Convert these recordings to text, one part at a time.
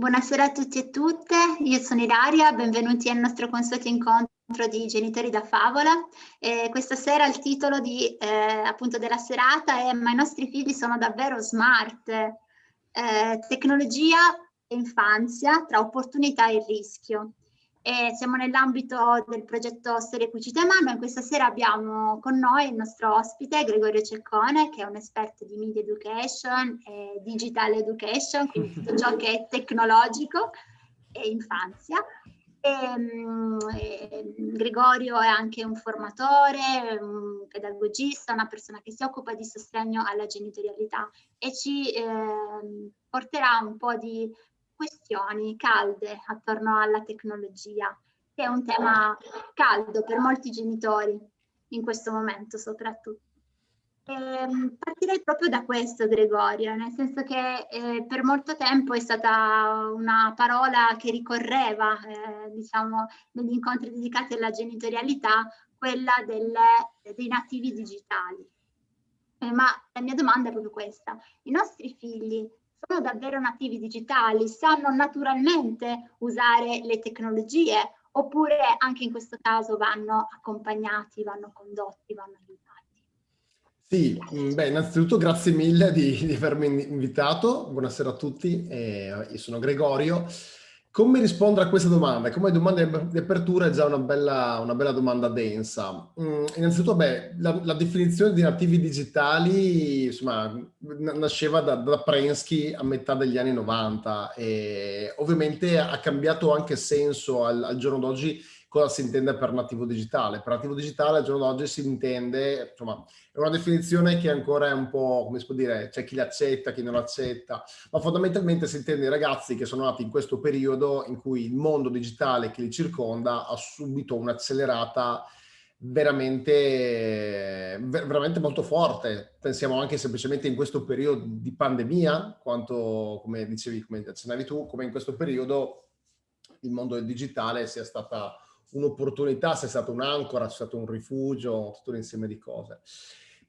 Buonasera a tutti e tutte, io sono Ilaria, benvenuti al nostro consueto incontro di Genitori da Favola. Eh, questa sera il titolo di, eh, appunto della serata è Ma i nostri figli sono davvero smart, eh, tecnologia e infanzia tra opportunità e rischio. E siamo nell'ambito del progetto Storie Cucite a Mano e questa sera abbiamo con noi il nostro ospite Gregorio Ceccone che è un esperto di media education e digital education, quindi tutto ciò che è tecnologico e infanzia. E, um, e, Gregorio è anche un formatore, un pedagogista, una persona che si occupa di sostegno alla genitorialità e ci eh, porterà un po' di questioni calde attorno alla tecnologia, che è un tema caldo per molti genitori in questo momento soprattutto. Eh, partirei proprio da questo, Gregorio, nel senso che eh, per molto tempo è stata una parola che ricorreva, eh, diciamo, negli incontri dedicati alla genitorialità, quella delle, dei nativi digitali. Eh, ma la mia domanda è proprio questa. I nostri figli sono davvero nativi digitali, sanno naturalmente usare le tecnologie oppure anche in questo caso vanno accompagnati, vanno condotti, vanno aiutati? Sì, mm, beh, innanzitutto grazie mille di, di avermi invitato, buonasera a tutti, eh, io sono Gregorio. Come rispondere a questa domanda? Come domanda di apertura è già una bella, una bella domanda densa. Mm, innanzitutto, beh, la, la, definizione di nativi digitali insomma, nasceva da, da Prensky a metà degli anni 90 e ovviamente ha cambiato anche senso al, al giorno d'oggi cosa si intende per nativo digitale. Per nativo digitale al giorno d'oggi si intende, insomma, è una definizione che ancora è un po', come si può dire, c'è chi l'accetta, chi non l'accetta, ma fondamentalmente si intende i ragazzi che sono nati in questo periodo in cui il mondo digitale che li circonda ha subito un'accelerata veramente, veramente molto forte. Pensiamo anche semplicemente in questo periodo di pandemia, quanto, come dicevi, come accennavi tu, come in questo periodo il mondo del digitale sia stata un'opportunità, se è stato un'ancora, c'è stato un rifugio, tutto un insieme di cose.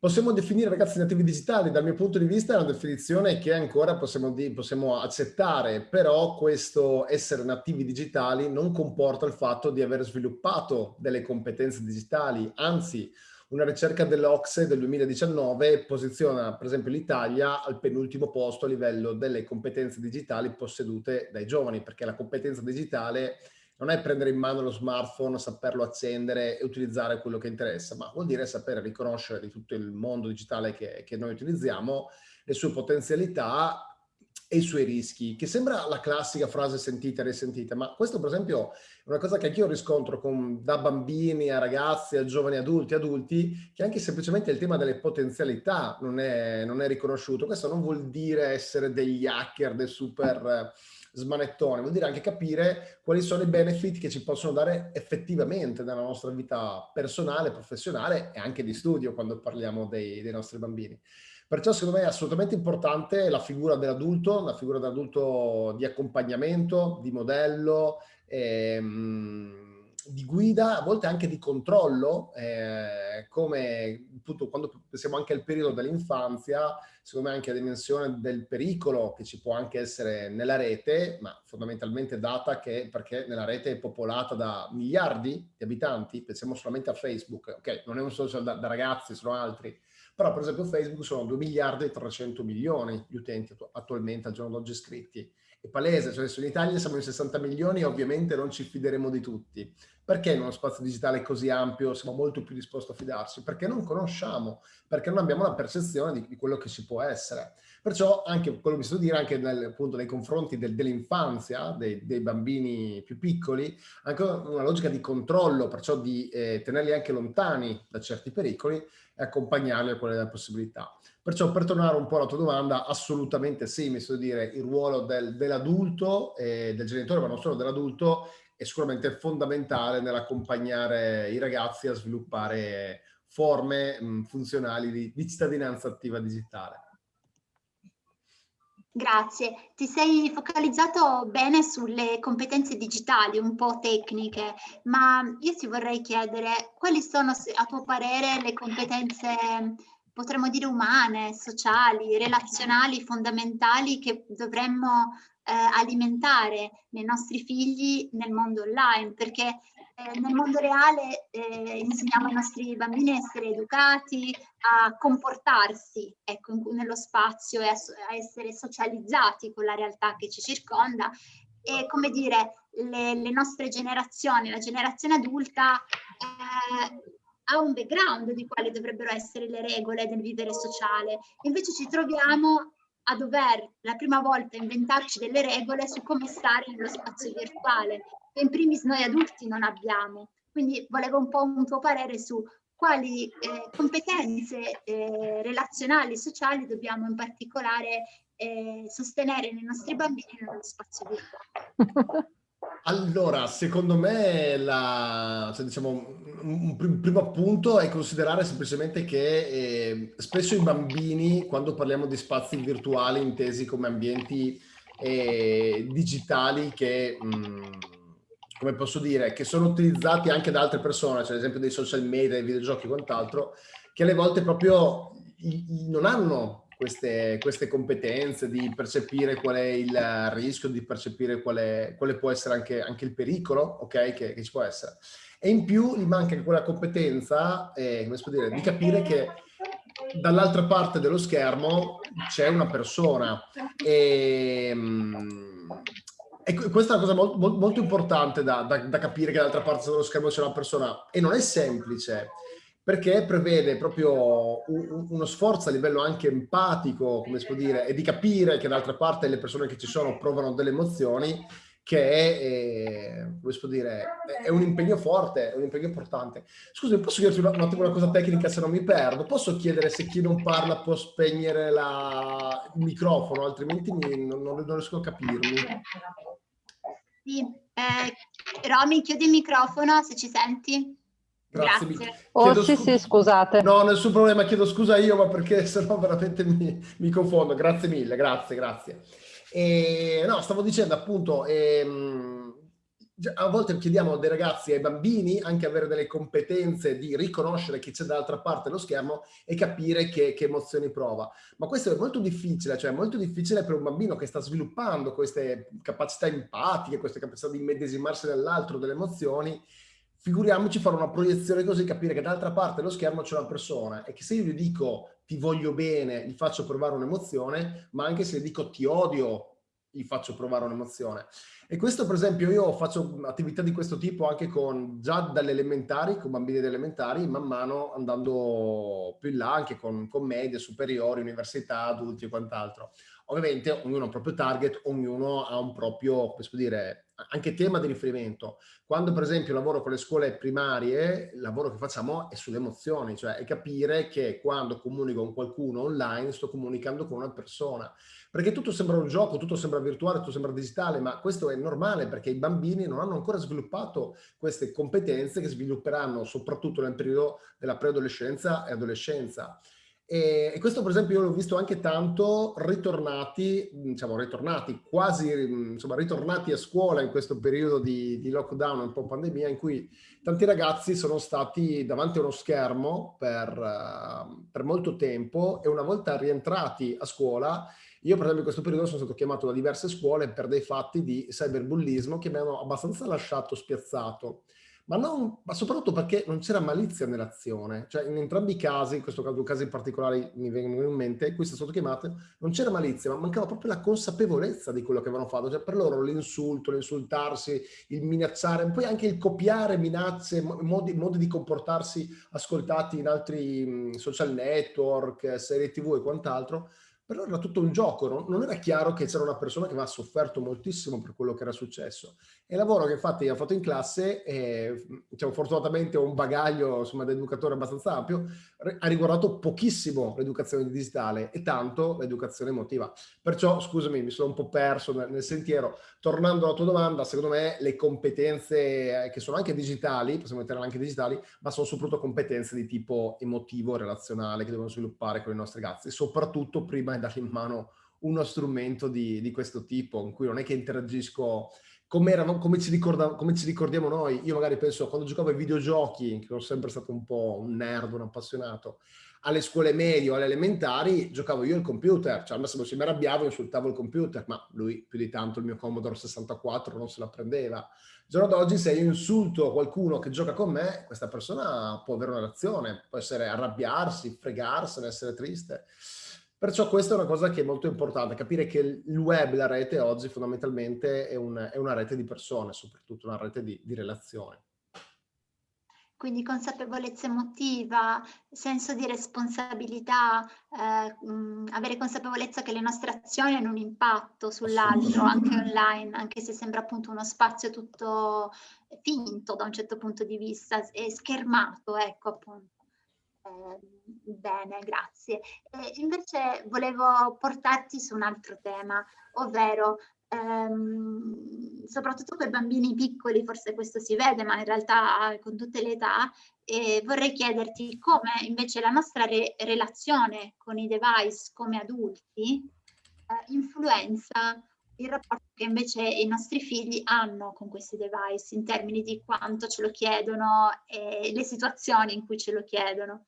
Possiamo definire ragazzi nativi digitali, dal mio punto di vista è una definizione che ancora possiamo, possiamo accettare, però questo essere nativi digitali non comporta il fatto di aver sviluppato delle competenze digitali, anzi una ricerca dell'Ocse del 2019 posiziona per esempio l'Italia al penultimo posto a livello delle competenze digitali possedute dai giovani, perché la competenza digitale non è prendere in mano lo smartphone, saperlo accendere e utilizzare quello che interessa, ma vuol dire sapere riconoscere di tutto il mondo digitale che, che noi utilizziamo, le sue potenzialità e i suoi rischi, che sembra la classica frase sentita e risentita, ma questo per esempio è una cosa che anch'io riscontro con, da bambini a ragazzi, a giovani adulti, adulti, che anche semplicemente il tema delle potenzialità non è, non è riconosciuto. Questo non vuol dire essere degli hacker, dei super smanettone, vuol dire anche capire quali sono i benefit che ci possono dare effettivamente nella nostra vita personale, professionale e anche di studio quando parliamo dei, dei nostri bambini. Perciò secondo me è assolutamente importante la figura dell'adulto, la figura dell'adulto di accompagnamento, di modello, ehm, di guida, a volte anche di controllo, eh, come appunto quando pensiamo anche al periodo dell'infanzia, secondo me anche la dimensione del pericolo che ci può anche essere nella rete, ma fondamentalmente data che perché nella rete è popolata da miliardi di abitanti, pensiamo solamente a Facebook, ok, non è un social da, da ragazzi, sono altri, però per esempio Facebook sono 2 miliardi e 300 milioni di utenti attualmente al giorno d'oggi iscritti è palese, cioè se in Italia siamo in 60 milioni ovviamente non ci fideremo di tutti. Perché in uno spazio digitale così ampio siamo molto più disposti a fidarci? Perché non conosciamo, perché non abbiamo la percezione di, di quello che ci può essere. Perciò anche quello che mi sto dire anche nel, appunto nei confronti del, dell'infanzia, dei, dei, bambini più piccoli, anche una logica di controllo, perciò di eh, tenerli anche lontani da certi pericoli e accompagnarli a quelle delle possibilità. Perciò per tornare un po' alla tua domanda, assolutamente sì, mi sto dire il ruolo del, dell'adulto, e del genitore, ma non solo dell'adulto, è sicuramente fondamentale nell'accompagnare i ragazzi a sviluppare forme mh, funzionali di, di cittadinanza attiva digitale. Grazie, ti sei focalizzato bene sulle competenze digitali, un po' tecniche, ma io ti vorrei chiedere quali sono a tuo parere le competenze potremmo dire umane, sociali, relazionali, fondamentali che dovremmo eh, alimentare nei nostri figli nel mondo online, perché eh, nel mondo reale eh, insegniamo ai nostri bambini a essere educati, a comportarsi ecco, in, nello spazio e a, a, essere socializzati con la realtà che ci circonda. E come dire le, le nostre generazioni, la generazione adulta eh, ha un background di quali dovrebbero essere le regole del vivere sociale. Invece ci troviamo a dover la prima volta inventarci delle regole su come stare nello spazio virtuale, che in primis noi adulti non abbiamo. Quindi volevo un po' un tuo parere su quali eh, competenze eh, relazionali e sociali dobbiamo in particolare eh, sostenere nei nostri bambini nello spazio virtuale. Allora, secondo me la, cioè, diciamo, un, un, primo punto è considerare semplicemente che eh, spesso i bambini, quando parliamo di spazi virtuali intesi come ambienti eh, digitali che, mh, mm, come posso dire, che sono utilizzati anche da altre persone, cioè ad esempio dei social media, dei videogiochi e quant'altro, che alle volte proprio non hanno queste, queste, competenze, di percepire qual è il rischio, di percepire quale, quale può essere anche, anche, il pericolo okay, che, che, ci può essere. E in più gli manca quella competenza, eh, dire, di capire che dall'altra parte dello schermo c'è una persona. E, mm, e questa è una cosa molto, molto importante da, da, da capire che dall'altra parte dello schermo c'è una persona. E non è semplice perché prevede proprio un, uno sforzo a livello anche empatico, come si può dire, e di capire che d'altra parte le persone che ci sono provano delle emozioni, che è, eh, dire, è un impegno forte, è un impegno importante. Scusi, posso chiederti un attimo una cosa tecnica se non mi perdo? Posso chiedere se chi non parla può spegnere la... il microfono, altrimenti mi, non, non, riesco a capirmi. Sì, eh, Romy, chiudi il microfono se ci senti. Grazie. Grazie. Oh sì, sì, scusate. No, nessun problema, chiedo scusa io, ma perché sennò veramente mi, mi confondo. Grazie mille, grazie, grazie. E, no, stavo dicendo appunto, ehm, a volte chiediamo dei ragazzi, ai bambini, anche avere delle competenze di riconoscere chi c'è dall'altra parte dello schermo e capire che, che, emozioni prova. Ma questo è molto difficile, cioè molto difficile per un bambino che sta sviluppando queste capacità empatiche, queste capacità di immedesimarsi nell'altro, delle emozioni, figuriamoci fare una proiezione così, capire che dall'altra parte dello schermo c'è una persona e che se io gli dico ti voglio bene, gli faccio provare un'emozione, ma anche se gli dico ti odio, gli faccio provare un'emozione. E questo per esempio io faccio attività di questo tipo anche con, già dalle elementari, con bambini elementari, man mano andando più in là anche con, con medie, superiori, università, adulti e quant'altro. Ovviamente ognuno ha un proprio target, ognuno ha un proprio, può dire, anche tema di riferimento. Quando per esempio lavoro con le scuole primarie, il lavoro che facciamo è sulle emozioni, cioè è capire che quando comunico con qualcuno online sto comunicando con una persona. Perché tutto sembra un gioco, tutto sembra virtuale, tutto sembra digitale, ma questo è normale perché i bambini non hanno ancora sviluppato queste competenze che svilupperanno soprattutto nel periodo della preadolescenza e adolescenza. E, questo per esempio io l'ho visto anche tanto ritornati, diciamo ritornati, quasi insomma ritornati a scuola in questo periodo di, di lockdown, un po' pandemia, in cui tanti ragazzi sono stati davanti a uno schermo per, uh, per molto tempo e una volta rientrati a scuola io per esempio in questo periodo sono stato chiamato da diverse scuole per dei fatti di cyberbullismo che mi hanno abbastanza lasciato spiazzato ma, non, ma soprattutto perché non c'era malizia nell'azione. Cioè in entrambi i casi, in questo caso casi particolari mi vengono in mente, queste sono chiamate, non c'era malizia, ma mancava proprio la consapevolezza di quello che avevano fatto. Cioè per loro l'insulto, l'insultarsi, il minacciare, poi anche il copiare minacce, modi, modi di comportarsi ascoltati in altri social network, serie tv e quant'altro, però era tutto un gioco, no? non era chiaro che c'era una persona che aveva sofferto moltissimo per quello che era successo. E il lavoro che infatti ho fatto in classe, eh, diciamo, fortunatamente ho un bagaglio insomma, da educatore abbastanza ampio, ha riguardato pochissimo l'educazione digitale e tanto l'educazione emotiva. Perciò, scusami, mi sono un po' perso nel, nel sentiero. Tornando alla tua domanda, secondo me le competenze eh, che sono anche digitali, possiamo metterle anche digitali, ma sono soprattutto competenze di tipo emotivo, relazionale, che devono sviluppare con i nostri ragazzi, soprattutto prima dargli in mano uno strumento di, di questo tipo, in cui non è che interagisco come, eravamo, come, ci come, ci ricordiamo noi. Io magari penso, quando giocavo ai videogiochi, che sono sempre stato un po' un nerd, un appassionato, alle scuole medie o alle elementari giocavo io al computer, cioè al massimo se mi arrabbiavo insultavo il computer, ma lui più di tanto il mio Commodore 64 non se la prendeva. Il giorno d'oggi se io insulto qualcuno che gioca con me, questa persona può avere una reazione, può essere arrabbiarsi, fregarsene, essere triste. Perciò questa è una cosa che è molto importante, capire che il web, la rete oggi fondamentalmente è, un, è una rete di persone, soprattutto una rete di, di relazioni. Quindi consapevolezza emotiva, senso di responsabilità, eh, mh, avere consapevolezza che le nostre azioni hanno un impatto sull'altro, anche online, anche se sembra appunto uno spazio tutto finto da un certo punto di vista e schermato, ecco appunto. Eh, bene, grazie. E invece volevo portarti su un altro tema, ovvero ehm, soprattutto per bambini piccoli, forse questo si vede, ma in realtà con tutte le età, e vorrei chiederti come invece la nostra re relazione con i device come adulti eh, influenza il rapporto che invece i nostri figli hanno con questi device in termini di quanto ce lo chiedono e le situazioni in cui ce lo chiedono.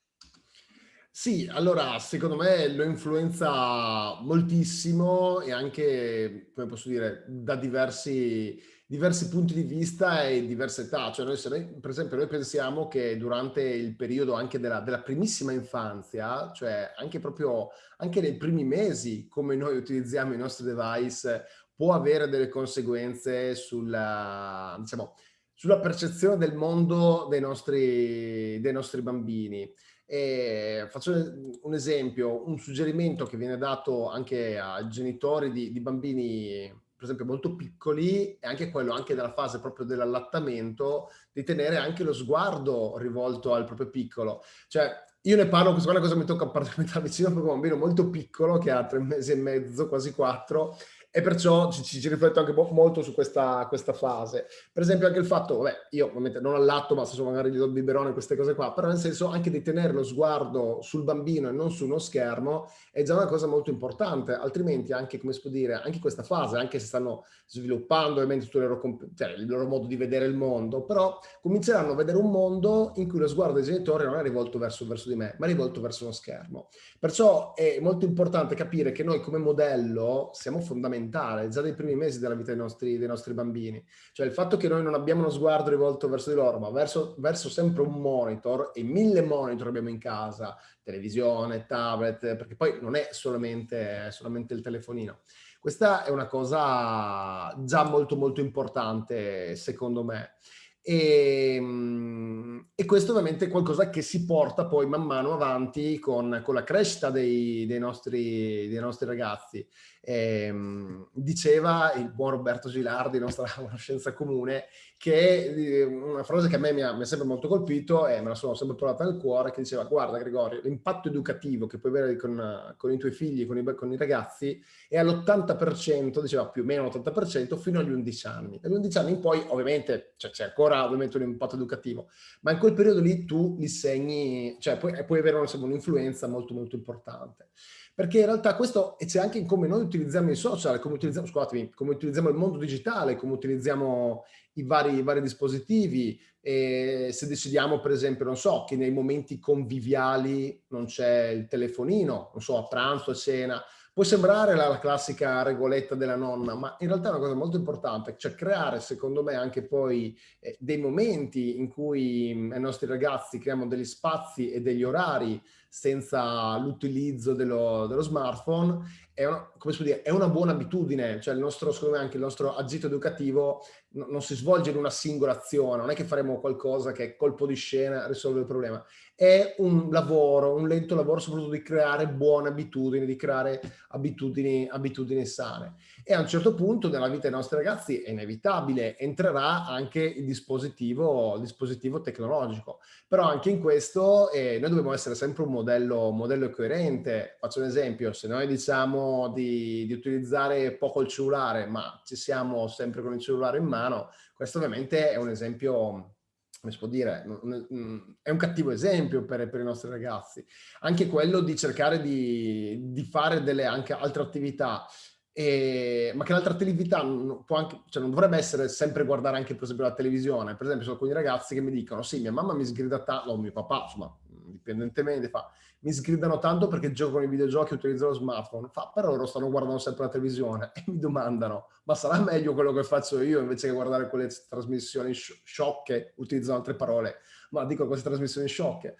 Sì, allora secondo me lo influenza moltissimo e anche, come posso dire, da diversi, diversi punti di vista e diverse età. Cioè noi, noi, per esempio, noi pensiamo che durante il periodo anche della, della primissima infanzia, cioè anche proprio anche nei primi mesi, come noi utilizziamo i nostri device, può avere delle conseguenze sulla, diciamo, sulla percezione del mondo dei nostri, dei nostri bambini. E faccio un esempio, un suggerimento che viene dato anche ai genitori di, di bambini, per esempio molto piccoli, è anche quello, anche nella fase proprio dell'allattamento, di tenere anche lo sguardo rivolto al proprio piccolo. Cioè, io ne parlo, questa è una cosa che mi tocca particolarmente da vicino, perché un bambino molto piccolo, che ha tre mesi e mezzo, quasi quattro, e perciò ci, ci, ci rifletto anche molto su questa, questa, fase. Per esempio anche il fatto, vabbè, io ovviamente non allatto, ma se magari gli do il biberone, queste cose qua, però nel senso anche di tenere lo sguardo sul bambino e non su uno schermo è già una cosa molto importante, altrimenti anche, come si può dire, anche questa fase, anche se stanno sviluppando ovviamente tutto il loro, cioè, il loro modo di vedere il mondo, però cominceranno a vedere un mondo in cui lo sguardo dei genitori non è rivolto verso, verso di me, ma è rivolto verso uno schermo. Perciò è molto importante capire che noi come modello siamo fondamentali fondamentale già dai primi mesi della vita dei nostri, dei nostri, bambini. Cioè il fatto che noi non abbiamo uno sguardo rivolto verso di loro, ma verso, verso sempre un monitor e mille monitor abbiamo in casa, televisione, tablet, perché poi non è solamente, solamente il telefonino. Questa è una cosa già molto molto importante secondo me. E, ehm, e, questo ovviamente è qualcosa che si porta poi man mano avanti con, con la crescita dei, dei, nostri, dei nostri ragazzi. E, ehm, diceva il buon Roberto Gilardi, nostra conoscenza comune, che eh, una frase che a me mi ha, mi sempre molto colpito e me la sono sempre provata nel cuore, che diceva guarda Gregorio, l'impatto educativo che puoi avere con, con i tuoi figli, con i, con i ragazzi è all'80%, diceva più o meno l'80% fino agli 11 anni. Dagli 11 anni in poi ovviamente c'è ancora ovviamente un impatto educativo, ma in quel periodo lì tu li segni, cioè puoi, puoi avere un'influenza molto molto importante perché in realtà questo c'è anche in come noi utilizziamo i social, come utilizziamo, scusatemi, come utilizziamo il mondo digitale, come utilizziamo i vari, i vari dispositivi, e se decidiamo per esempio, non so, che nei momenti conviviali non c'è il telefonino, non so, a pranzo, a cena, Può sembrare la, la, classica regoletta della nonna, ma in realtà è una cosa molto importante, cioè creare secondo me anche poi eh, dei momenti in cui mh, i nostri ragazzi creiamo degli spazi e degli orari senza l'utilizzo dello, dello, smartphone è una, dire, è una buona abitudine, cioè il nostro, secondo me anche il nostro agito educativo no, non si svolge in una singola azione, non è che faremo qualcosa che colpo di scena risolve il problema, è un lavoro, un lento lavoro soprattutto di creare buone abitudini, di creare abitudini, abitudini sane. E a un certo punto nella vita dei nostri ragazzi è inevitabile, entrerà anche il dispositivo, il dispositivo tecnologico. Però anche in questo eh, noi dobbiamo essere sempre un modello, modello coerente. Faccio un esempio, se noi diciamo di, di utilizzare poco il cellulare, ma ci siamo sempre con il cellulare in mano, questo ovviamente è un esempio come si può dire, è un cattivo esempio per, per, i nostri ragazzi. Anche quello di cercare di, di fare delle anche altre attività, e, ma che l'altra attività non, anche, cioè non, dovrebbe essere sempre guardare anche per esempio la televisione. Per esempio sono alcuni ragazzi che mi dicono sì, mia mamma mi sgrida tanto, o mio papà, insomma, indipendentemente, fa, mi sgridano tanto perché gioco con i videogiochi e utilizzo lo smartphone, fa, però loro stanno guardando sempre la televisione e mi domandano, ma sarà meglio quello che faccio io invece che guardare quelle trasmissioni sciocche, utilizzano altre parole, ma dico queste trasmissioni sciocche.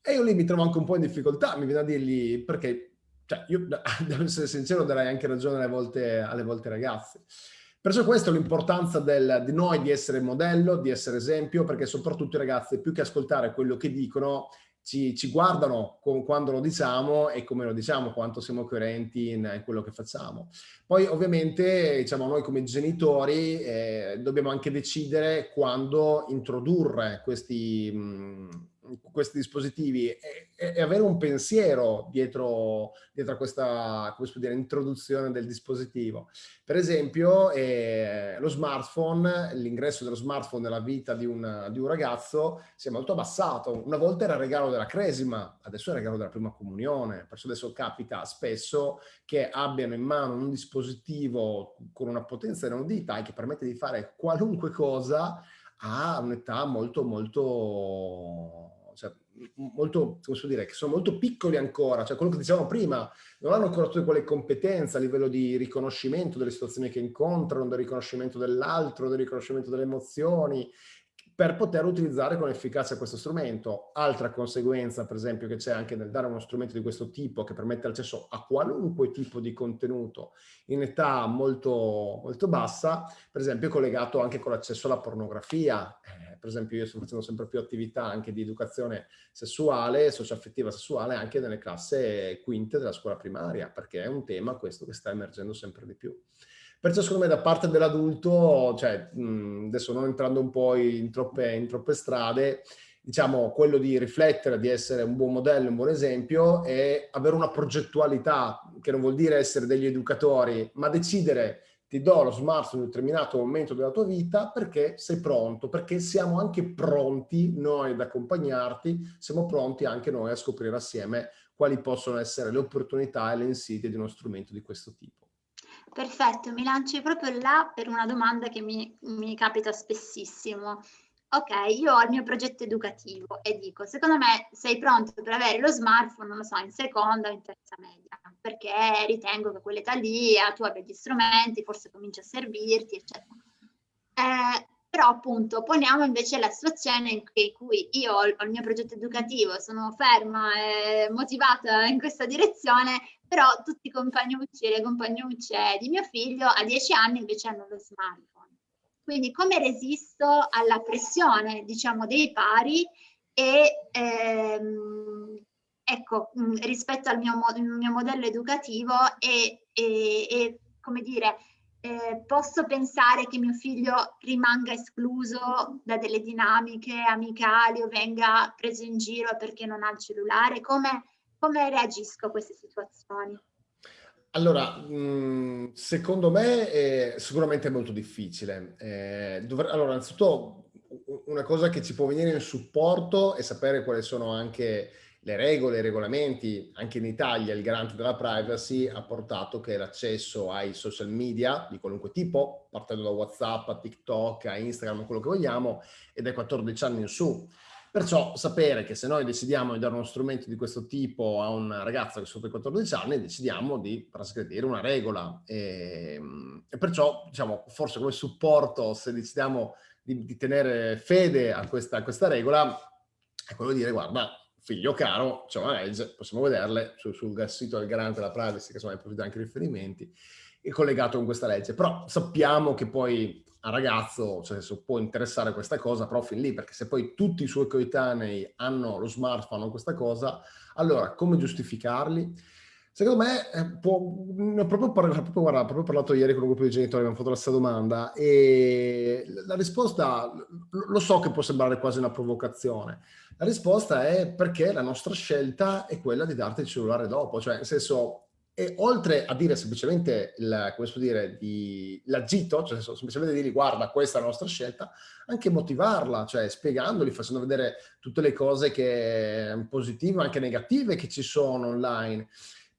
E io lì mi trovo anche un po' in difficoltà, mi viene a dirgli, perché, cioè, io, devo essere sincero, darei anche ragione alle volte, alle volte ragazzi. Perciò questa è l'importanza di noi di essere modello, di essere esempio, perché soprattutto i ragazzi, più che ascoltare quello che dicono, ci, ci guardano quando lo diciamo e come lo diciamo, quanto siamo coerenti in, in quello che facciamo. Poi ovviamente diciamo, noi come genitori eh, dobbiamo anche decidere quando introdurre questi... Mh, questi dispositivi e, e, avere un pensiero dietro, dietro a questa dire, introduzione del dispositivo. Per esempio eh, lo smartphone, l'ingresso dello smartphone nella vita di un, di un, ragazzo si è molto abbassato. Una volta era regalo della cresima, adesso è regalo della prima comunione, perciò adesso capita spesso che abbiano in mano un dispositivo con una potenza inaudita e che permette di fare qualunque cosa a un'età molto molto molto, come so dire, che sono molto piccoli ancora, cioè quello che dicevamo prima, non hanno ancora tutte quelle competenze a livello di riconoscimento delle situazioni che incontrano, del riconoscimento dell'altro, del riconoscimento delle emozioni, per poter utilizzare con efficacia questo strumento. Altra conseguenza, per esempio, che c'è anche nel dare uno strumento di questo tipo che permette l'accesso a qualunque tipo di contenuto in età molto, molto bassa, per esempio è collegato anche con l'accesso alla pornografia. Eh, per esempio io sto facendo sempre più attività anche di educazione sessuale, socioaffettiva sessuale, anche nelle classi quinte della scuola primaria, perché è un tema questo che sta emergendo sempre di più. Perciò secondo me da parte dell'adulto, cioè mh, adesso non entrando un po' in troppe, in troppe strade, diciamo quello di riflettere, di essere un buon modello, un buon esempio e avere una progettualità, che non vuol dire essere degli educatori, ma decidere ti do lo smartphone in un determinato momento della tua vita perché sei pronto, perché siamo anche pronti noi ad accompagnarti, siamo pronti anche noi a scoprire assieme quali possono essere le opportunità e le insidie di uno strumento di questo tipo. Perfetto, mi lanci proprio là per una domanda che mi, mi capita spessissimo. Ok, io ho il mio progetto educativo e dico, secondo me sei pronto per avere lo smartphone, non lo so, in seconda o in terza media, perché ritengo che quell'età lì tu abbia gli strumenti, forse comincia a servirti, eccetera. Eh, però appunto poniamo invece la situazione in cui io ho il mio progetto educativo, sono ferma e motivata in questa direzione, però tutti i compagnucci e le compagnucce di mio figlio a 10 anni invece hanno lo smartphone. Quindi come resisto alla pressione, diciamo, dei pari e ehm, ecco, rispetto al mio, mio modello educativo e, e, e come dire, eh, posso pensare che mio figlio rimanga escluso da delle dinamiche amicali o venga preso in giro perché non ha il cellulare? Come, come reagisco a queste situazioni? Allora, mh, secondo me è sicuramente molto difficile. Eh, allora, innanzitutto una cosa che ci può venire in supporto è sapere quali sono anche le regole, i regolamenti, anche in Italia il garante della privacy ha portato che l'accesso ai social media di qualunque tipo, partendo da WhatsApp a TikTok, a Instagram, quello che vogliamo, è dai 14 anni in su. Perciò sapere che se noi decidiamo di dare uno strumento di questo tipo a un ragazzo che è sotto i 14 anni, decidiamo di trasgredire una regola. E, e perciò, diciamo, forse come supporto, se decidiamo di, di tenere fede a questa, a questa regola, è quello di dire, guarda, figlio caro, legge, possiamo vederle sul, sul sito del garante della privacy, che insomma hai anche riferimenti, è collegato con questa legge. Però sappiamo che poi a ragazzo cioè, può interessare questa cosa, però fin lì, perché se poi tutti i suoi coetanei hanno lo smartphone o questa cosa, allora come giustificarli? Secondo me, eh, può, ho proprio, parlato, proprio, guarda, proprio parlato ieri con un gruppo di genitori, abbiamo fatto la stessa domanda e la risposta, lo so che può sembrare quasi una provocazione, la risposta è perché la nostra scelta è quella di darti il cellulare dopo, cioè nel senso, e oltre a dire semplicemente, l'agito, cioè semplicemente dire guarda questa è la nostra scelta, anche motivarla, cioè spiegandoli, facendo vedere tutte le cose che positive, anche negative che ci sono online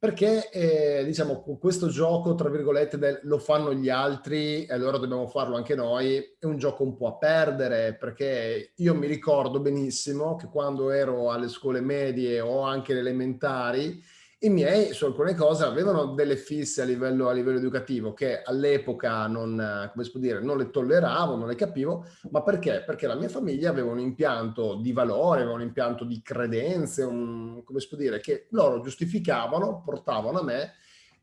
perché eh, diciamo questo gioco tra virgolette del lo fanno gli altri e allora dobbiamo farlo anche noi è un gioco un po' a perdere perché io mi ricordo benissimo che quando ero alle scuole medie o anche elementari i miei su alcune cose avevano delle fisse a livello, a livello educativo che all'epoca non, non le tolleravo, non le capivo, ma perché? Perché la mia famiglia aveva un impianto di valore, aveva un impianto di credenze, un, come si può dire, che loro giustificavano, portavano a me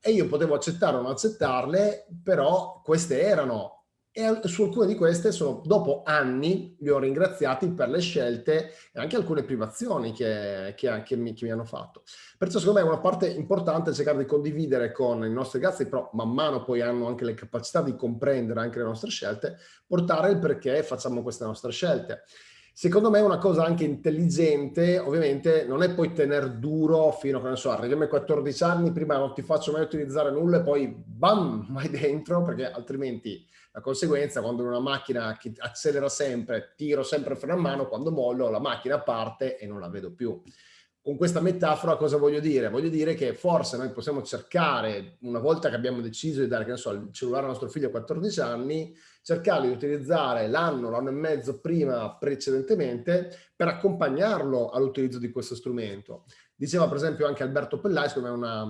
e io potevo accettare o non accettarle, però queste erano e su alcune di queste sono, dopo anni li ho ringraziati per le scelte e anche alcune privazioni che, che, che, mi, che, mi, hanno fatto. Perciò secondo me una parte importante è cercare di condividere con i nostri ragazzi, però man mano poi hanno anche le capacità di comprendere anche le nostre scelte, portare il perché facciamo queste nostre scelte. Secondo me una cosa anche intelligente, ovviamente, non è poi tenere duro fino a, che so, arriviamo ai 14 anni, prima non ti faccio mai utilizzare nulla e poi bam, vai dentro, perché altrimenti la conseguenza, quando una macchina accelera sempre, tiro sempre il freno a mano, quando mollo la macchina parte e non la vedo più. Con questa metafora cosa voglio dire? Voglio dire che forse noi possiamo cercare, una volta che abbiamo deciso di dare che so, il cellulare al nostro figlio a 14 anni, cercare di utilizzare l'anno, l'anno e mezzo prima precedentemente per accompagnarlo all'utilizzo di questo strumento. Diceva per esempio anche Alberto Pellais, come una,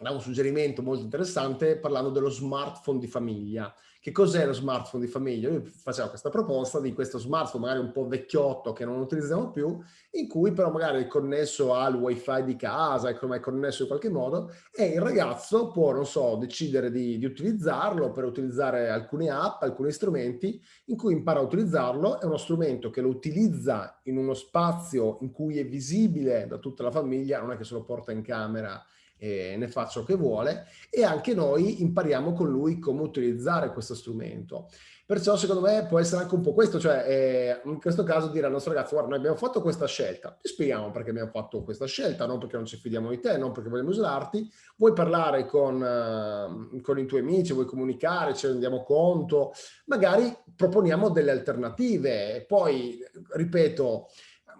un suggerimento molto interessante parlando dello smartphone di famiglia. Che cos'è lo smartphone di famiglia? Io facevo questa proposta di questo smartphone magari un po' vecchiotto che non utilizziamo più, in cui però magari è connesso al wifi di casa, è connesso in qualche modo, e il ragazzo può, non so, decidere di, di utilizzarlo per utilizzare alcune app, alcuni strumenti, in cui impara a utilizzarlo. È uno strumento che lo utilizza in uno spazio in cui è visibile da tutta la famiglia, non è che se lo porta in camera e ne fa ciò che vuole e anche noi impariamo con lui come utilizzare questo strumento. Perciò secondo me può essere anche un po' questo, cioè eh, in questo caso dire al nostro ragazzo guarda noi abbiamo fatto questa scelta, ti spieghiamo perché abbiamo fatto questa scelta, non perché non ci fidiamo di te, non perché vogliamo usarti, vuoi parlare con, uh, con i tuoi amici, vuoi comunicare, ci rendiamo conto, magari proponiamo delle alternative, poi ripeto,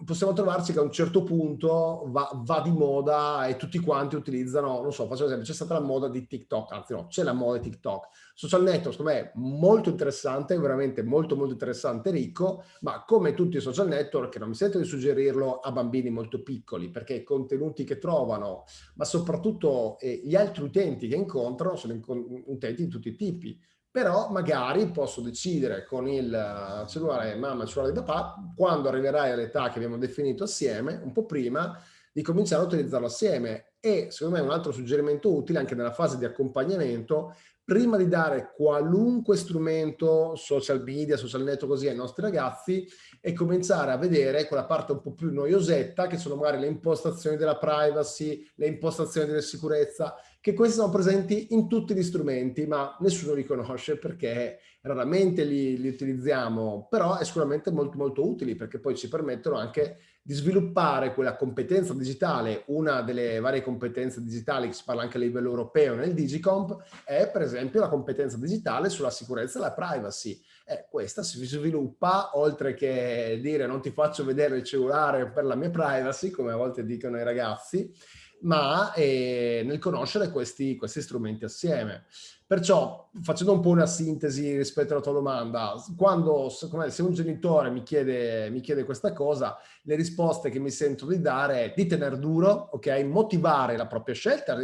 possiamo trovarci che a un certo punto va, va, di moda e tutti quanti utilizzano, non so, faccio esempio, c'è stata la moda di TikTok, anzi no, c'è la moda di TikTok. Social network, secondo me, molto interessante, veramente molto molto interessante ricco, ma come tutti i social network, non mi sento di suggerirlo a bambini molto piccoli, perché i contenuti che trovano, ma soprattutto eh, gli altri utenti che incontrano, sono utenti di tutti i tipi però magari posso decidere con il eh, cellulare mamma, il cellulare di papà, quando arriverai all'età che abbiamo definito assieme, un po' prima, di cominciare a utilizzarlo assieme. E secondo me un altro suggerimento utile anche nella fase di accompagnamento, prima di dare qualunque strumento, social media, social network così ai nostri ragazzi, e cominciare a vedere quella parte un po' più noiosetta, che sono magari le impostazioni della privacy, le impostazioni della sicurezza, che questi sono presenti in tutti gli strumenti, ma nessuno li conosce perché raramente li, li utilizziamo, però è sicuramente molto molto utili perché poi ci permettono anche di sviluppare quella competenza digitale, una delle varie competenze digitali che si parla anche a livello europeo nel Digicomp, è per esempio la competenza digitale sulla sicurezza e la privacy. Eh, questa si sviluppa, oltre che dire non ti faccio vedere il cellulare per la mia privacy, come a volte dicono i ragazzi, ma eh, nel conoscere questi, questi strumenti assieme. Perciò, facendo un po' una sintesi rispetto alla tua domanda, quando se un genitore mi chiede, mi chiede questa cosa, le risposte che mi sento di dare è di tenere duro, ok? Motivare la propria scelta,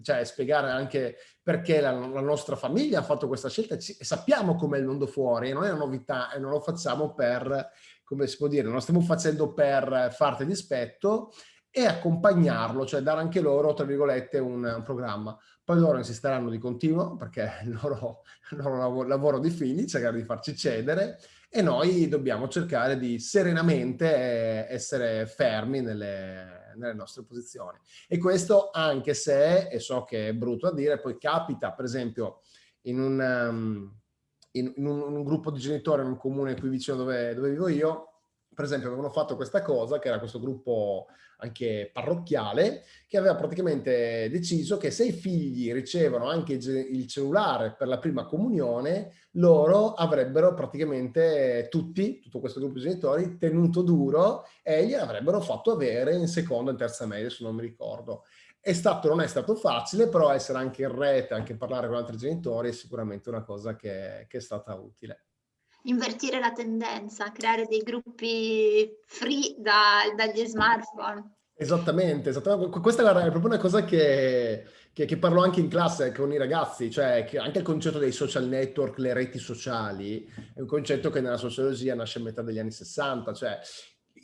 cioè spiegare anche perché la, la nostra famiglia ha fatto questa scelta e sappiamo com'è il mondo fuori, non è una novità e non lo facciamo per, come si può dire, non lo stiamo facendo per farti dispetto, e accompagnarlo, cioè dare anche loro, tra virgolette, un, un programma. Poi loro insisteranno di continuo perché il loro, il loro lavoro, di figli, cercare di farci cedere e noi dobbiamo cercare di serenamente eh, essere fermi nelle, nelle nostre posizioni. E questo anche se, e so che è brutto da dire, poi capita per esempio in un, um, in, in un, un gruppo di genitori in un comune qui vicino dove, dove vivo io, per esempio avevano fatto questa cosa, che era questo gruppo anche parrocchiale, che aveva praticamente deciso che se i figli ricevono anche il cellulare per la prima comunione, loro avrebbero praticamente tutti, tutto questo gruppo di genitori, tenuto duro e gliel'avrebbero fatto avere in seconda e terza media, se non mi ricordo. È stato, non è stato facile, però essere anche in rete, anche parlare con altri genitori è sicuramente una cosa che, che è stata utile. Invertire la tendenza, creare dei gruppi free da, dagli smartphone. Esattamente, esattamente, questa è proprio una cosa che, che, che, parlo anche in classe con i ragazzi, cioè che anche il concetto dei social network, le reti sociali, è un concetto che nella sociologia nasce a metà degli anni 60, cioè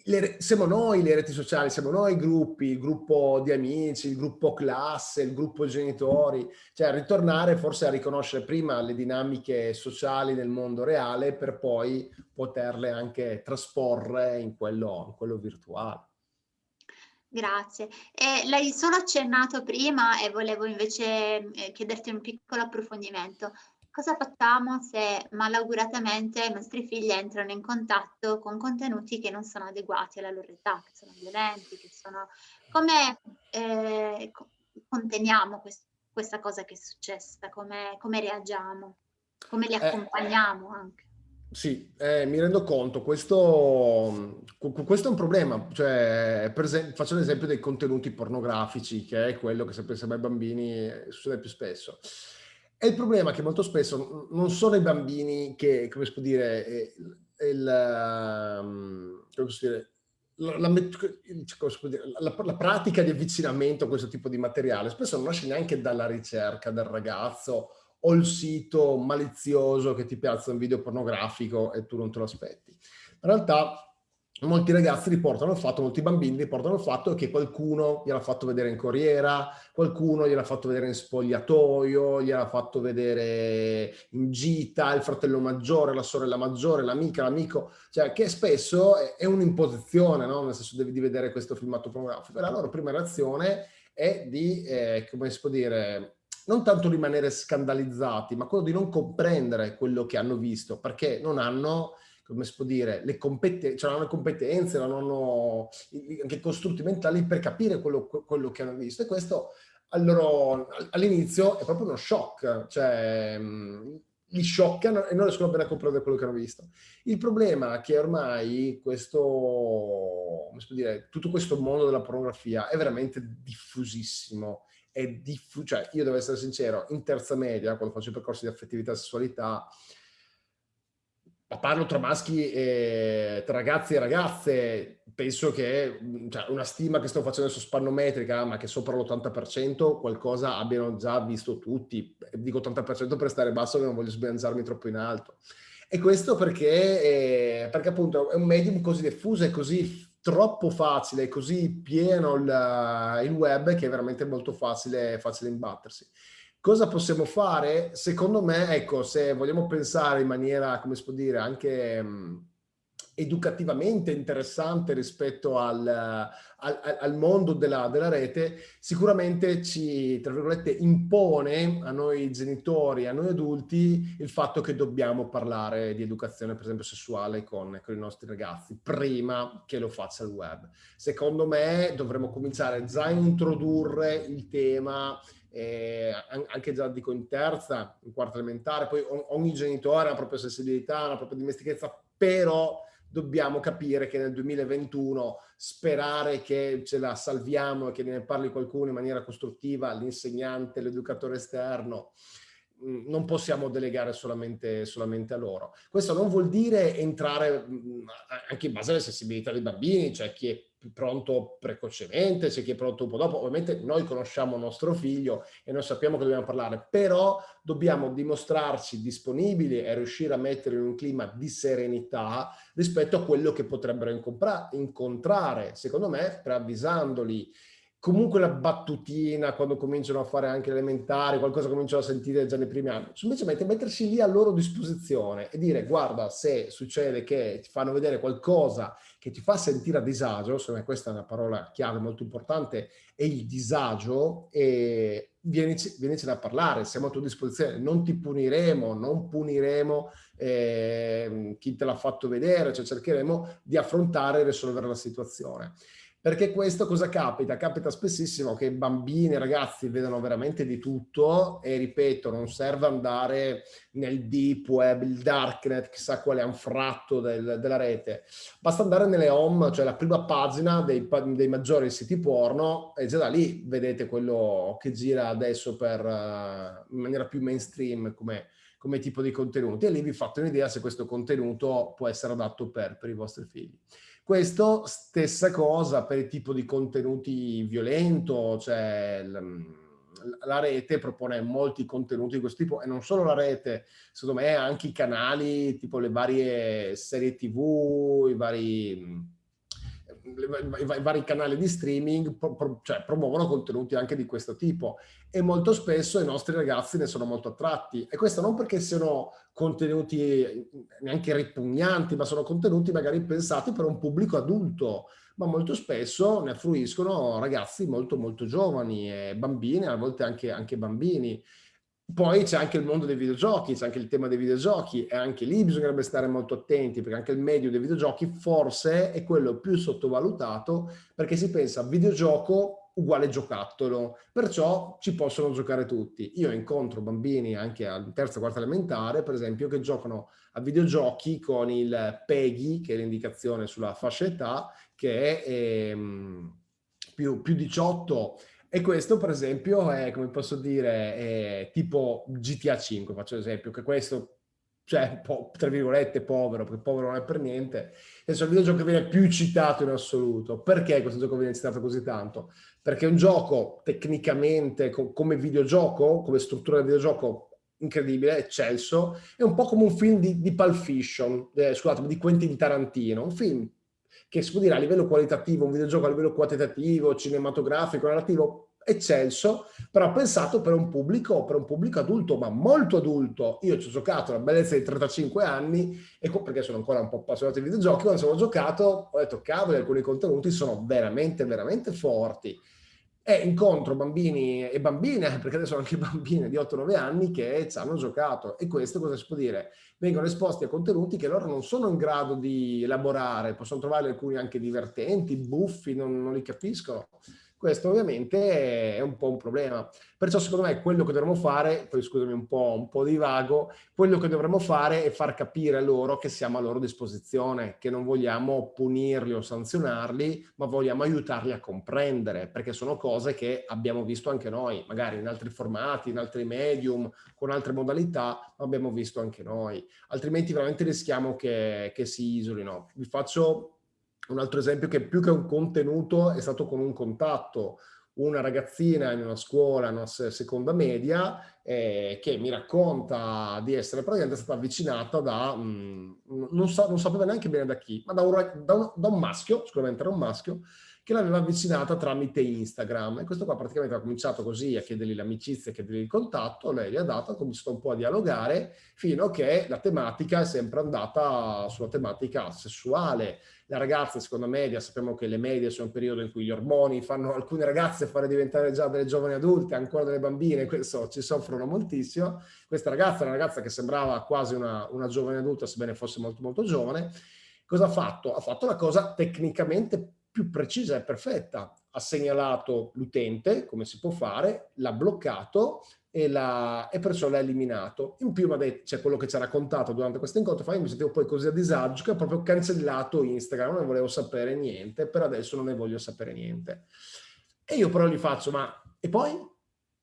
le, siamo noi le reti sociali, siamo noi i gruppi, il gruppo di amici, il gruppo classe, il gruppo genitori, cioè ritornare forse a riconoscere prima le dinamiche sociali nel mondo reale per poi poterle anche trasporre in quello, in quello virtuale. Grazie. Eh, l'hai solo accennato prima e volevo invece eh, chiederti un piccolo approfondimento cosa facciamo se malauguratamente i nostri figli entrano in contatto con contenuti che non sono adeguati alla loro età, che sono violenti, che sono... Come eh, conteniamo quest questa cosa che è successa? Come, come reagiamo? Come li eh, accompagniamo anche? Sì, eh, mi rendo conto, questo, questo, è un problema, cioè, per esempio, faccio l'esempio dei contenuti pornografici, che è quello che sempre ai bambini succede più spesso. È il problema che molto spesso non sono i bambini che, come si può dire, eh, ehm, la, pratica di avvicinamento a questo tipo di materiale spesso non nasce neanche dalla ricerca del ragazzo o il sito malizioso che ti piazza un video pornografico e tu non te lo aspetti. In realtà molti ragazzi riportano il fatto, molti bambini riportano il fatto che qualcuno gliel'ha fatto vedere in corriera, qualcuno gliel'ha fatto vedere in spogliatoio, gliel'ha fatto vedere in gita, il fratello maggiore, la sorella maggiore, l'amica, l'amico, cioè che spesso è, un'imposizione, no? nel senso devi vedere questo filmato pornografico. La loro prima reazione è di, eh, come si può dire, non tanto rimanere scandalizzati, ma quello di non comprendere quello che hanno visto, perché non hanno come si può dire, le competenze, cioè non hanno competenze, non hanno anche costrutti mentali per capire quello, quello che hanno visto. E questo all'inizio è proprio uno shock, cioè li scioccano e non riescono bene a comprendere quello che hanno visto. Il problema è che ormai questo, come si può dire, tutto questo mondo della pornografia è veramente diffusissimo. È diffu cioè, io devo essere sincero, in terza media, quando faccio i percorsi di affettività e sessualità, parlo tra maschi e tra ragazzi e ragazze, penso che cioè, una stima che sto facendo adesso spannometrica, ma che sopra l'80% qualcosa abbiano già visto tutti. Dico 80% per stare basso che non voglio sbilanciarmi troppo in alto. E questo perché, eh, perché appunto è un medium così diffuso e così troppo facile, così pieno il, il web che è veramente molto facile, facile imbattersi. Cosa possiamo fare? Secondo me, ecco, se vogliamo pensare in maniera, come si può dire, anche mh, educativamente interessante rispetto al, al, al mondo della, della, rete, sicuramente ci, tra virgolette, impone a noi genitori, a noi adulti, il fatto che dobbiamo parlare di educazione, per esempio, sessuale con, con i nostri ragazzi, prima che lo faccia il web. Secondo me dovremmo cominciare già a introdurre il tema eh, anche già dico in terza, in quarta elementare, poi ogni genitore ha la propria sensibilità, la propria dimestichezza, però dobbiamo capire che nel 2021 sperare che ce la salviamo e che ne parli qualcuno in maniera costruttiva, l'insegnante, l'educatore esterno, mm, non possiamo delegare solamente, solamente, a loro. Questo non vuol dire entrare mm, anche in base alle sensibilità dei bambini, cioè chi è pronto precocemente, c'è chi è pronto un po' dopo. Ovviamente noi conosciamo nostro figlio e noi sappiamo che dobbiamo parlare, però dobbiamo dimostrarci disponibili e riuscire a mettere in un clima di serenità rispetto a quello che potrebbero incontrare, secondo me, preavvisandoli comunque la battutina quando cominciano a fare anche elementari, qualcosa cominciano a sentire già nei primi anni, semplicemente mettersi lì a loro disposizione e dire guarda se succede che ti fanno vedere qualcosa che ti fa sentire a disagio, secondo questa è una parola chiave molto importante, è il disagio e vienici, vienicene a parlare, siamo a tua disposizione, non ti puniremo, non puniremo eh, chi te l'ha fatto vedere, cioè cercheremo di affrontare e risolvere la situazione. Perché questo cosa capita? Capita spessissimo che bambini e ragazzi vedano veramente di tutto e ripeto, non serve andare nel deep web, il darknet, chissà quale anfratto del, della rete. Basta andare nelle home, cioè la prima pagina dei, dei, maggiori siti porno e già da lì vedete quello che gira adesso per, uh, in maniera più mainstream come, come tipo di contenuti e lì vi fate un'idea se questo contenuto può essere adatto per, per i vostri figli. Questo stessa cosa per il tipo di contenuti violento, cioè la rete propone molti contenuti di questo tipo e non solo la rete, secondo me anche i canali, tipo le varie serie tv, i vari i vari canali di streaming pro, pro, cioè, promuovono contenuti anche di questo tipo. E molto spesso i nostri ragazzi ne sono molto attratti. E questo non perché siano contenuti neanche ripugnanti ma sono contenuti magari pensati per un pubblico adulto. Ma molto spesso ne fruiscono ragazzi molto molto giovani e bambini a volte anche, anche bambini poi c'è anche il mondo dei videogiochi, c'è anche il tema dei videogiochi e anche lì bisognerebbe stare molto attenti perché anche il medio dei videogiochi forse è quello più sottovalutato perché si pensa videogioco uguale giocattolo, perciò ci possono giocare tutti. Io incontro bambini anche al terza quarta elementare, per esempio, che giocano a videogiochi con il PEGI, che è l'indicazione sulla fascia età, che è ehm, più, più 18 e questo, per esempio, è, come posso dire, è tipo GTA 5, faccio l'esempio, che questo, cioè, tra virgolette, povero, perché povero non è per niente, è il videogioco che viene più citato in assoluto. Perché questo gioco viene citato così tanto? Perché è un gioco tecnicamente, come videogioco, come struttura del videogioco, incredibile, eccelso, è un po' come un film di, di Pulp Fiction, eh, scusate, di Quentin Tarantino, un film che si può dire a livello qualitativo, un videogioco a livello quantitativo, cinematografico, narrativo, eccelso, però pensato per un pubblico, per un pubblico adulto, ma molto adulto. Io ci ho giocato la bellezza di 35 anni, e perché sono ancora un po' appassionato di videogiochi, quando sono giocato ho detto, cavolo, alcuni contenuti sono veramente, veramente forti e incontro bambini e bambine, perché adesso anche bambine di 8-9 anni che ci hanno giocato e questo cosa si può dire? Vengono esposti a contenuti che loro non sono in grado di elaborare, possono trovare alcuni anche divertenti, buffi, non, non li capiscono. Questo ovviamente è un po' un problema. Perciò secondo me quello che dovremmo fare, poi scusami un po', un po' di vago, quello che dovremmo fare è far capire a loro che siamo a loro disposizione, che non vogliamo punirli o sanzionarli, ma vogliamo aiutarli a comprendere, perché sono cose che abbiamo visto anche noi, magari in altri formati, in altri medium, con altre modalità, ma abbiamo visto anche noi. Altrimenti veramente rischiamo che, che si isolino. Vi faccio un altro esempio che più che un contenuto è stato con un contatto, una ragazzina in una scuola, in una seconda media, eh, che mi racconta di essere praticamente stata avvicinata da, mh, mm, non, sa, non, sapeva neanche bene da chi, ma da un, da un, da un maschio, sicuramente era un maschio, che l'aveva avvicinata tramite Instagram e questo qua praticamente ha cominciato così a chiedergli l'amicizia, a chiedergli il contatto, lei gli ha dato, ha cominciato un po' a dialogare fino a che la tematica è sempre andata sulla tematica sessuale. La ragazza, secondo media, sappiamo che le medie sono un periodo in cui gli ormoni fanno alcune ragazze fare diventare già delle giovani adulte, ancora delle bambine, questo ci soffrono moltissimo. Questa ragazza una ragazza che sembrava quasi una, una giovane adulta, sebbene fosse molto molto giovane. Cosa ha fatto? Ha fatto la cosa tecnicamente più precisa e perfetta. Ha segnalato l'utente, come si può fare, l'ha bloccato e, la, e perciò l'ha eliminato. In più c'è cioè quello che ci ha raccontato durante questo incontro, fa, io mi sentivo poi così a disagio che ho proprio cancellato Instagram, non ne volevo sapere niente, per adesso non ne voglio sapere niente. E io però gli faccio, ma e poi?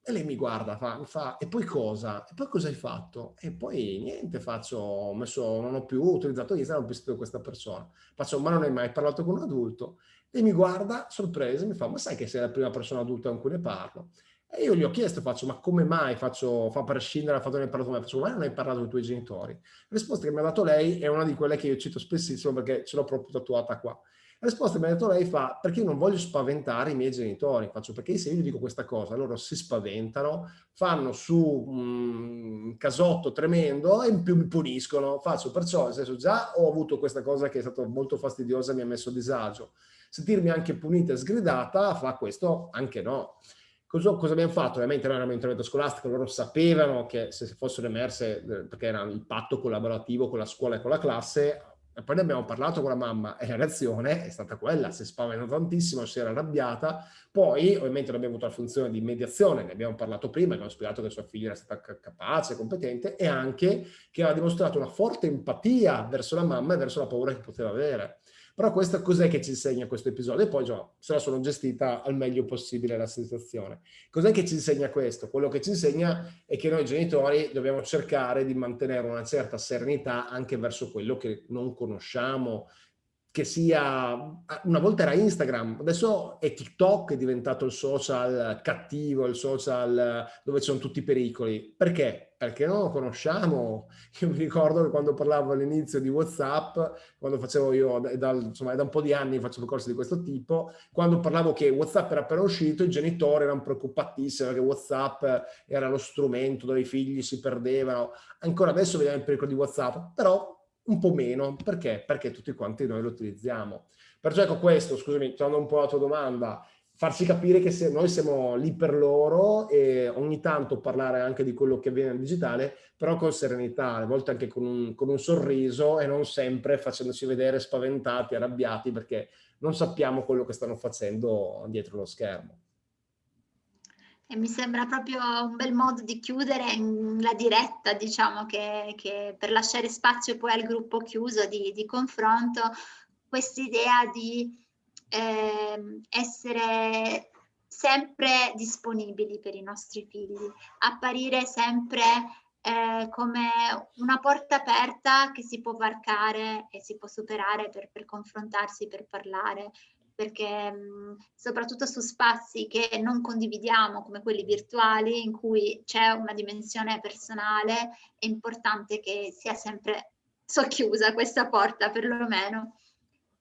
E lei mi guarda, fa, mi fa, e poi cosa? E poi cosa hai fatto? E poi niente, faccio, ho messo, non ho più utilizzato Instagram, ho visto questa persona. Faccio, ma non hai mai parlato con un adulto? E mi guarda, sorpresa, mi fa, ma sai che sei la prima persona adulta con cui ne parlo? E io gli ho chiesto, faccio, ma come mai faccio, fa prescindere dal fatto che ne hai parlato con me? Faccio, ma non hai parlato con i tuoi genitori? La risposta che mi ha dato lei è una di quelle che io cito spessissimo perché ce l'ho proprio tatuata qua. La risposta che mi ha dato lei fa, perché io non voglio spaventare i miei genitori, faccio perché se io gli dico questa cosa, loro si spaventano, fanno su un casotto tremendo e in più mi puniscono, faccio perciò, nel senso già ho avuto questa cosa che è stata molto fastidiosa e mi ha messo a disagio, sentirmi anche punita e sgridata fa questo anche no. Cosa, cosa, abbiamo fatto? Ovviamente non era un intervento scolastico, loro sapevano che se fossero emerse, eh, perché era il patto collaborativo con la scuola e con la classe, E poi ne abbiamo parlato con la mamma e la reazione è stata quella, si è spaventata tantissimo, si era arrabbiata. Poi ovviamente abbiamo avuto la funzione di mediazione, ne abbiamo parlato prima, abbiamo spiegato che sua figlia era stata capace, competente e anche che aveva dimostrato una forte empatia verso la mamma e verso la paura che poteva avere. Però questo cos'è che ci insegna questo episodio? E poi già, se la sono gestita al meglio possibile la situazione. Cos'è che ci insegna questo? Quello che ci insegna è che noi genitori dobbiamo cercare di mantenere una certa serenità anche verso quello che non conosciamo, che sia, una volta era Instagram, adesso è TikTok, è diventato il social cattivo, il social dove ci sono tutti i pericoli. Perché? Perché non lo conosciamo. Io mi ricordo che quando parlavo all'inizio di WhatsApp, quando facevo io, da, insomma, da un po' di anni facevo corsi di questo tipo, quando parlavo che WhatsApp era appena uscito, i genitori erano preoccupatissimi perché WhatsApp era lo strumento dove i figli si perdevano. Ancora adesso vediamo il pericolo di WhatsApp, però un po' meno. Perché? Perché tutti quanti noi lo utilizziamo. Perciò ecco questo, scusami, tornando un po' alla tua domanda, farci capire che se noi siamo lì per loro e ogni tanto parlare anche di quello che avviene nel digitale, però con serenità, a volte anche con un, con un sorriso e non sempre facendoci vedere spaventati, arrabbiati, perché non sappiamo quello che stanno facendo dietro lo schermo. E mi sembra proprio un bel modo di chiudere la diretta, diciamo, che, che per lasciare spazio poi al gruppo chiuso di, di confronto, quest'idea di eh, essere sempre disponibili per i nostri figli, apparire sempre eh, come una porta aperta che si può varcare e si può superare per, per confrontarsi, per parlare, perché mh, soprattutto su spazi che non condividiamo come quelli virtuali in cui c'è una dimensione personale è importante che sia sempre socchiusa questa porta perlomeno.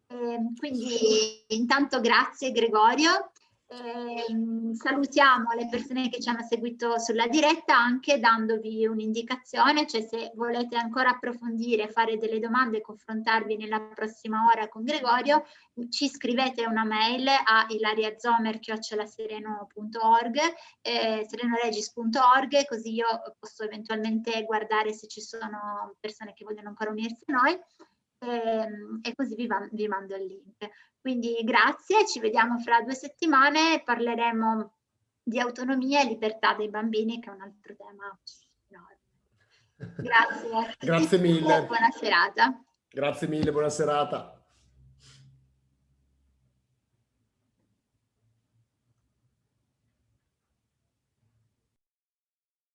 Eh, quindi intanto grazie Gregorio eh, salutiamo le persone che ci hanno seguito sulla diretta anche dandovi un'indicazione, cioè se volete ancora approfondire, fare delle domande e confrontarvi nella prossima ora con Gregorio, ci scrivete una mail a ilariazomer.org, eh, serenoregis.org, così io posso eventualmente guardare se ci sono persone che vogliono ancora unirsi a noi e, e così vi, vi mando il link. Quindi grazie, ci vediamo fra due settimane, parleremo di autonomia e libertà dei bambini che è un altro tema enorme. Grazie. Grazie mille. Buona serata. Grazie mille, buona serata.